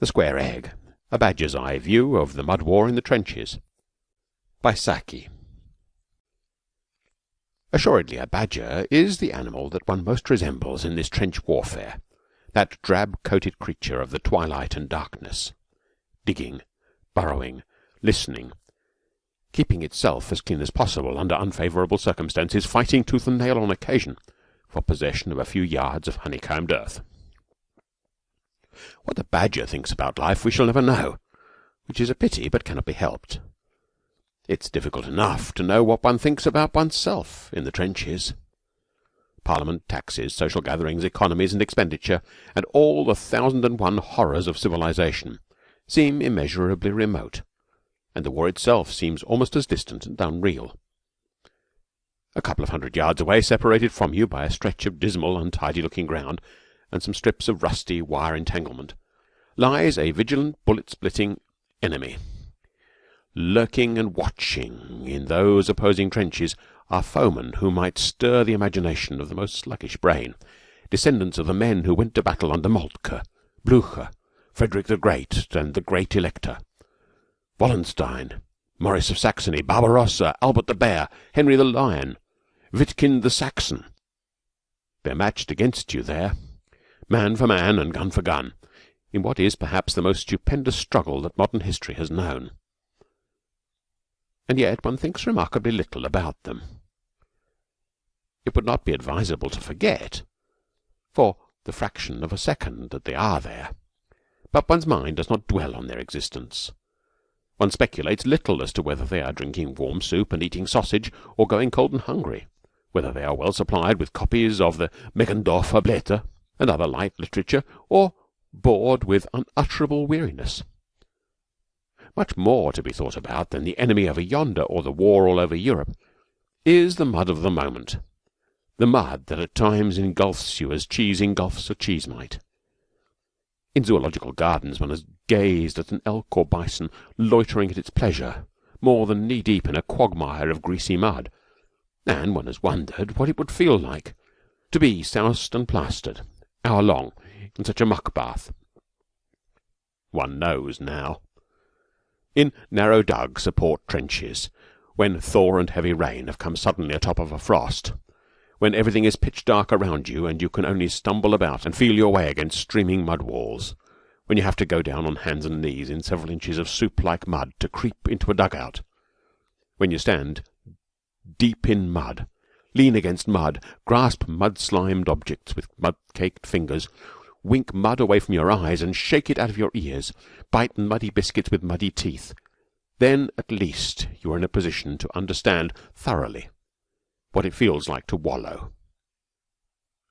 THE SQUARE EGG A BADGER'S EYE VIEW OF THE MUD WAR IN THE TRENCHES By Saki Assuredly a badger is the animal that one most resembles in this trench warfare that drab coated creature of the twilight and darkness, digging, burrowing, listening, keeping itself as clean as possible under unfavourable circumstances, fighting tooth and nail on occasion for possession of a few yards of honeycombed earth. What the badger thinks about life we shall never know, which is a pity but cannot be helped. It's difficult enough to know what one thinks about oneself in the trenches. Parliament, taxes, social gatherings, economies and expenditure, and all the thousand and one horrors of civilization seem immeasurably remote, and the war itself seems almost as distant and unreal. A couple of hundred yards away, separated from you by a stretch of dismal, untidy looking ground and some strips of rusty wire entanglement, lies a vigilant, bullet splitting enemy. Lurking and watching in those opposing trenches are foemen who might stir the imagination of the most sluggish brain, descendants of the men who went to battle under Moltke, Blucher, Frederick the Great, and the Great Elector, Wallenstein, Maurice of Saxony, Barbarossa, Albert the Bear, Henry the Lion, Witkind the Saxon. They're matched against you there, man for man and gun for gun, in what is perhaps the most stupendous struggle that modern history has known. And yet one thinks remarkably little about them. It would not be advisable to forget, for the fraction of a second that they are there, but one's mind does not dwell on their existence. One speculates little as to whether they are drinking warm soup and eating sausage, or going cold and hungry, whether they are well supplied with copies of the Meggendorfer Blätter and other light literature, or bored with unutterable weariness. Much more to be thought about than the enemy over yonder or the war all over Europe is the mud of the moment, the mud that at times engulfs you as cheese engulfs a cheese mite. In zoological gardens one has gazed at an elk or bison loitering at its pleasure more than knee deep in a quagmire of greasy mud, and one has wondered what it would feel like to be soused and plastered hour long in such a muck bath. One knows now. In narrow dug support trenches, when thaw and heavy rain have come suddenly atop of a frost, when everything is pitch dark around you and you can only stumble about and feel your way against streaming mud walls, when you have to go down on hands and knees in several inches of soup like mud to creep into a dug out, when you stand deep in mud lean against mud, grasp mud slimed objects with mud caked fingers, wink mud away from your eyes and shake it out of your ears, bite muddy biscuits with muddy teeth, then at least you are in a position to understand thoroughly what it feels like to wallow.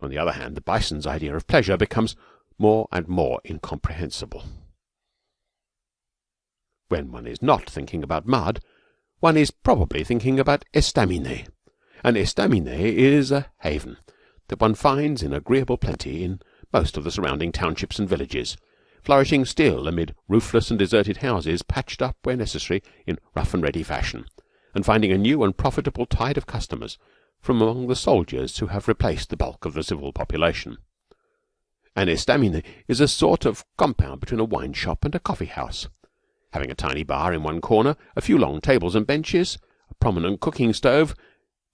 On the other hand, the bison's idea of pleasure becomes more and more incomprehensible. When one is not thinking about mud, one is probably thinking about estaminet an estaminet is a haven that one finds in agreeable plenty in most of the surrounding townships and villages, flourishing still amid roofless and deserted houses patched up where necessary in rough and ready fashion, and finding a new and profitable tide of customers from among the soldiers who have replaced the bulk of the civil population. An estaminet is a sort of compound between a wine shop and a coffee house, having a tiny bar in one corner, a few long tables and benches, a prominent cooking stove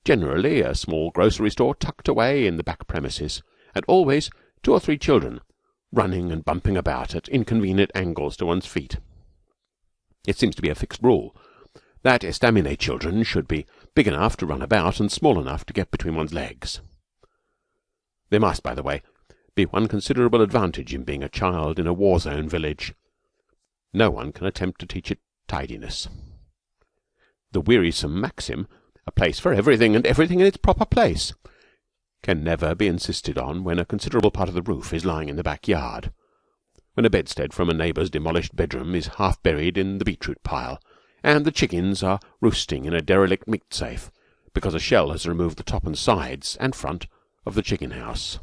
generally a small grocery store tucked away in the back premises, and always two or three children running and bumping about at inconvenient angles to one's feet. It seems to be a fixed rule that estaminet children should be big enough to run about and small enough to get between one's legs. There must, by the way, be one considerable advantage in being a child in a war zone village. No one can attempt to teach it tidiness. The wearisome maxim a place for everything and everything in its proper place can never be insisted on when a considerable part of the roof is lying in the back yard, when a bedstead from a neighbour's demolished bedroom is half buried in the beetroot pile, and the chickens are roosting in a derelict meat safe because a shell has removed the top and sides and front of the chicken house.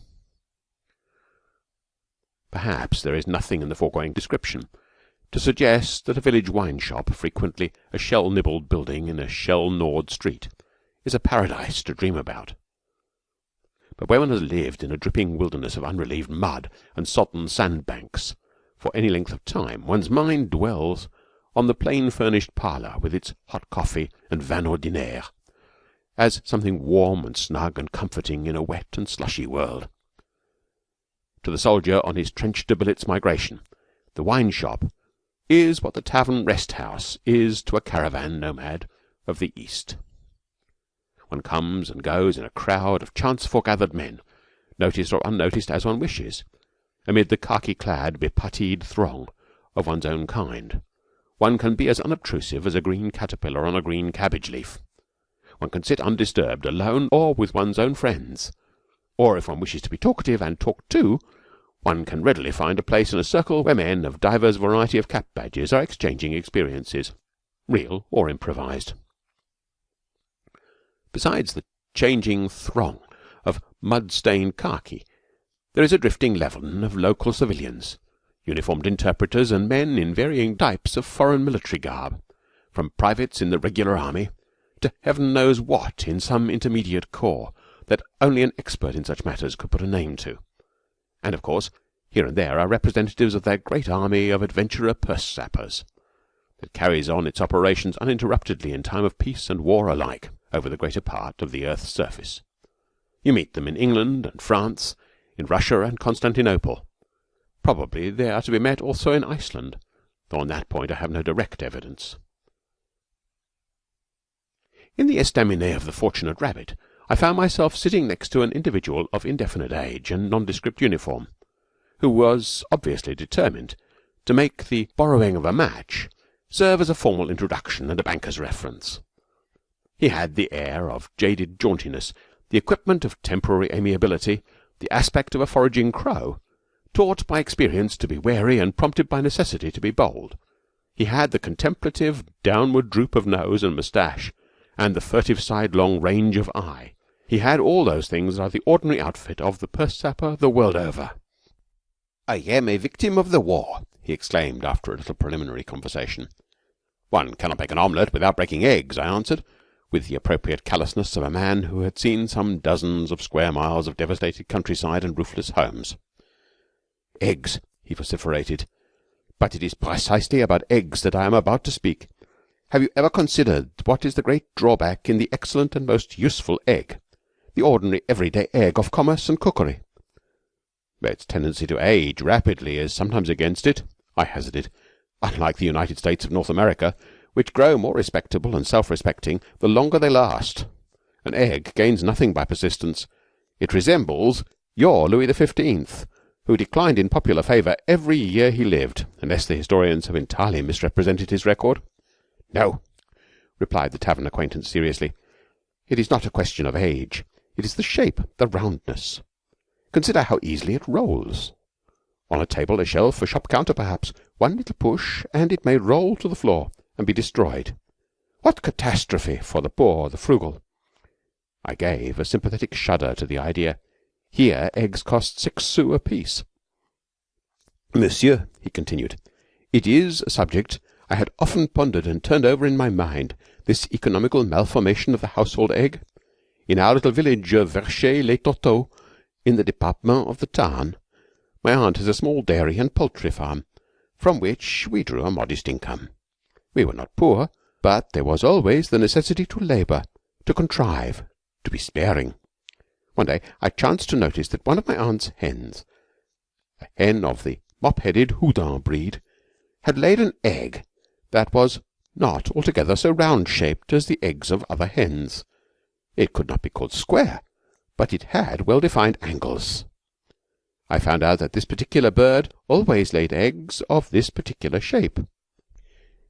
Perhaps there is nothing in the foregoing description to suggest that a village wine shop, frequently a shell nibbled building in a shell gnawed street, is a paradise to dream about. But where one has lived in a dripping wilderness of unrelieved mud and sodden sandbanks for any length of time, one's mind dwells on the plain furnished parlour with its hot coffee and vin ordinaire as something warm and snug and comforting in a wet and slushy world. To the soldier on his trench to billets migration, the wine shop is what the tavern rest house is to a caravan nomad of the East. One comes and goes in a crowd of chance foregathered men, noticed or unnoticed as one wishes, amid the khaki clad, beputteed throng of one's own kind. One can be as unobtrusive as a green caterpillar on a green cabbage leaf. One can sit undisturbed, alone or with one's own friends. Or, if one wishes to be talkative and talked to, one can readily find a place in a circle where men of divers variety of cap badges are exchanging experiences, real or improvised. Besides the changing throng of mud stained khaki, there is a drifting leaven of local civilians, uniformed interpreters, and men in varying types of foreign military garb, from privates in the regular army to heaven knows what in some intermediate corps that only an expert in such matters could put a name to. And, of course, here and there are representatives of that great army of adventurer purse sappers that carries on its operations uninterruptedly in time of peace and war alike over the greater part of the earth's surface. You meet them in England and France, in Russia and Constantinople. Probably they are to be met also in Iceland, though on that point I have no direct evidence. In the estaminet of the Fortunate Rabbit I found myself sitting next to an individual of indefinite age and nondescript uniform, who was obviously determined to make the borrowing of a match serve as a formal introduction and a banker's reference. He had the air of jaded jauntiness, the equipment of temporary amiability, the aspect of a foraging crow, taught by experience to be wary and prompted by necessity to be bold. He had the contemplative downward droop of nose and moustache and the furtive sidelong range of eye. He had all those things that are the ordinary outfit of the purse sapper the world over. "I am a victim of the war," he exclaimed after a little preliminary conversation. "One cannot make an omelette without breaking eggs," I answered, with the appropriate callousness of a man who had seen some dozens of square miles of devastated countryside and roofless homes. "Eggs," he vociferated. "But it is precisely about eggs that I am about to speak. Have you ever considered what is the great drawback in the excellent and most useful egg, the ordinary everyday egg of commerce and cookery?" "Its tendency to age rapidly is sometimes against it," I hazarded. "Unlike the United States of North America, which grow more respectable and self respecting the longer they last. An egg gains nothing by persistence. It resembles your Louis the Fifteenth, who declined in popular favour every year he lived, unless the historians have entirely misrepresented his record. "No," replied the tavern acquaintance seriously. "It is not a question of age. It is the shape, the roundness. Consider how easily it rolls. On a table, a shelf, a shop counter, perhaps, one little push, and it may roll to the floor and be destroyed. What catastrophe for the poor, the frugal!" I gave a sympathetic shudder to the idea. Here eggs cost six sous apiece. "Monsieur," he continued, "it is a subject I had often pondered and turned over in my mind this economical malformation of the household egg. In our little village of Verchez les Toteaux, in the department of the Tarn, my aunt has a small dairy and poultry farm, from which we drew a modest income. We were not poor, but there was always the necessity to labour, to contrive, to be sparing. One day I chanced to notice that one of my aunt's hens, a hen of the mop headed Houdan breed, had laid an egg that was not altogether so round shaped as the eggs of other hens. It could not be called square, but it had well defined angles. I found out that this particular bird always laid eggs of this particular shape.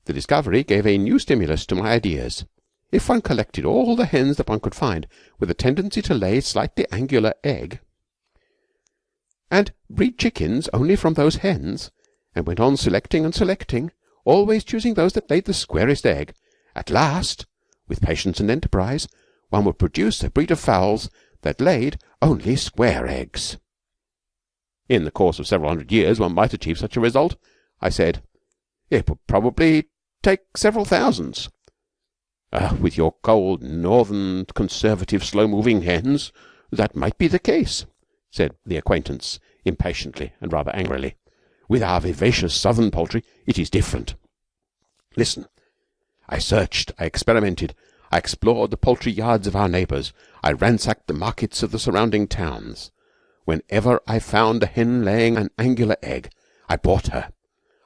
The discovery gave a new stimulus to my ideas. If one collected all the hens that one could find with a tendency to lay slightly angular egg, and breed chickens only from those hens, and went on selecting and selecting always choosing those that laid the squarest egg, at last, with patience and enterprise, one would produce a breed of fowls that laid only square eggs. In the course of several hundred years one might achieve such a result, I said. It would probably take several thousands. Uh, with your cold, northern, conservative, slow-moving hens, that might be the case, said the acquaintance impatiently and rather angrily. With our vivacious southern poultry it is different. Listen. I searched, I experimented, I explored the poultry yards of our neighbours, I ransacked the markets of the surrounding towns. Whenever I found a hen laying an angular egg, I bought her.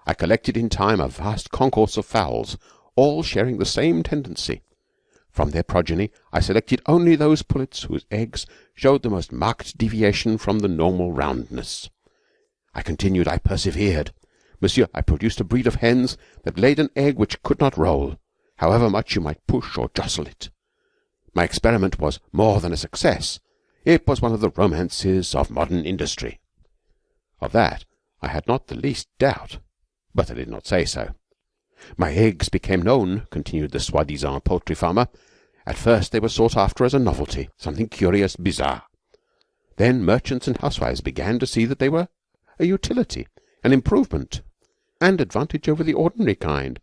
I collected in time a vast concourse of fowls, all sharing the same tendency. From their progeny I selected only those pullets whose eggs showed the most marked deviation from the normal roundness. I continued, I persevered. Monsieur, I produced a breed of hens that laid an egg which could not roll, however much you might push or jostle it. My experiment was more than a success. It was one of the romances of modern industry. Of that I had not the least doubt, but I did not say so. My eggs became known, continued the soi disant poultry farmer. At first they were sought after as a novelty, something curious, bizarre. Then merchants and housewives began to see that they were a utility, an improvement, and advantage over the ordinary kind.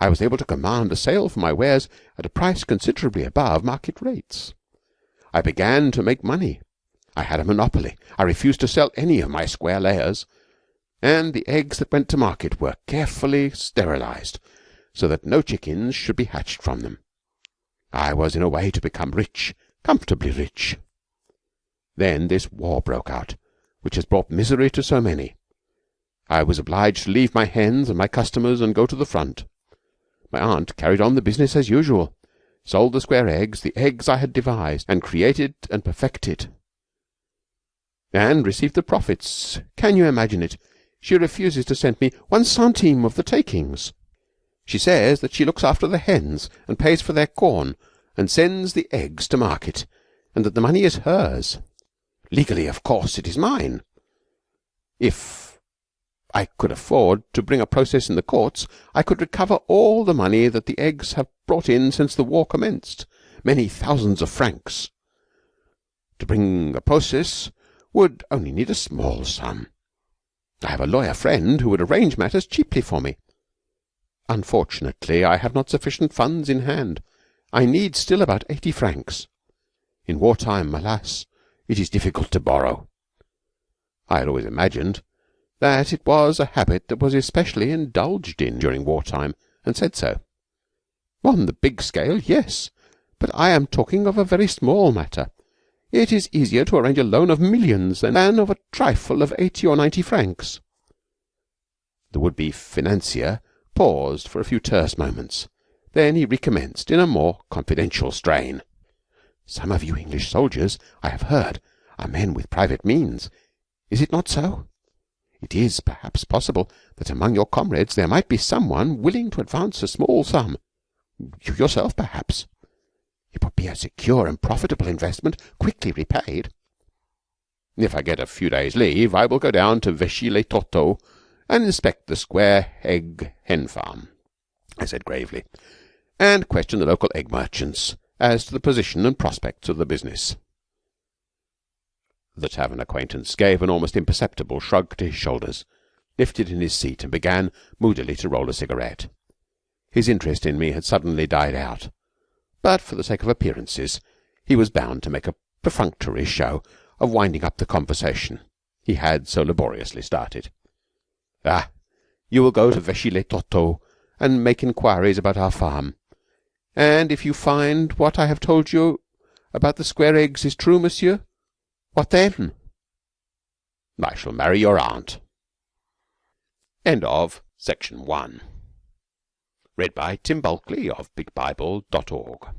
I was able to command a sale for my wares at a price considerably above market rates. I began to make money. I had a monopoly. I refused to sell any of my square layers, and the eggs that went to market were carefully sterilized so that no chickens should be hatched from them. I was in a way to become rich, comfortably rich. Then this war broke out, which has brought misery to so many. I was obliged to leave my hens and my customers and go to the front. My aunt carried on the business as usual sold the square eggs, the eggs I had devised and created and perfected, and received the profits. Can you imagine it? She refuses to send me one centime of the takings. She says that she looks after the hens and pays for their corn and sends the eggs to market, and that the money is hers. Legally, of course, it is mine. If I could afford to bring a process in the courts, I could recover all the money that the eggs have brought in since the war commenced many thousands of francs. To bring a process would only need a small sum. I have a lawyer friend who would arrange matters cheaply for me. Unfortunately, I have not sufficient funds in hand. I need still about eighty francs. In war time, alas, it is difficult to borrow. I had always imagined that it was a habit that was especially indulged in during war time, and said so. On the big scale, yes, but I am talking of a very small matter. It is easier to arrange a loan of millions than of a trifle of eighty or ninety francs. The would-be financier paused for a few terse moments. Then he recommenced in a more confidential strain. Some of you English soldiers, I have heard, are men with private means. Is it not so? It is, perhaps, possible that among your comrades there might be some one willing to advance a small sum. You yourself, perhaps. It would be a secure and profitable investment, quickly repaid. If I get a few days' leave, I will go down to Vichy-les-Tourteaux and inspect the square egg hen farm, I said gravely, and question the local egg merchants as to the position and prospects of the business. The tavern acquaintance gave an almost imperceptible shrug to his shoulders, lifted in his seat, and began moodily to roll a cigarette. His interest in me had suddenly died out, but for the sake of appearances he was bound to make a perfunctory show of winding up the conversation he had so laboriously started. Ah, you will go to Vichy-les-Tourteaux and make inquiries about our farm, and if you find what I have told you about the square eggs is true, monsieur, what then? I shall marry your aunt. End of section one. Read by Tim bulkley of BigBible.org.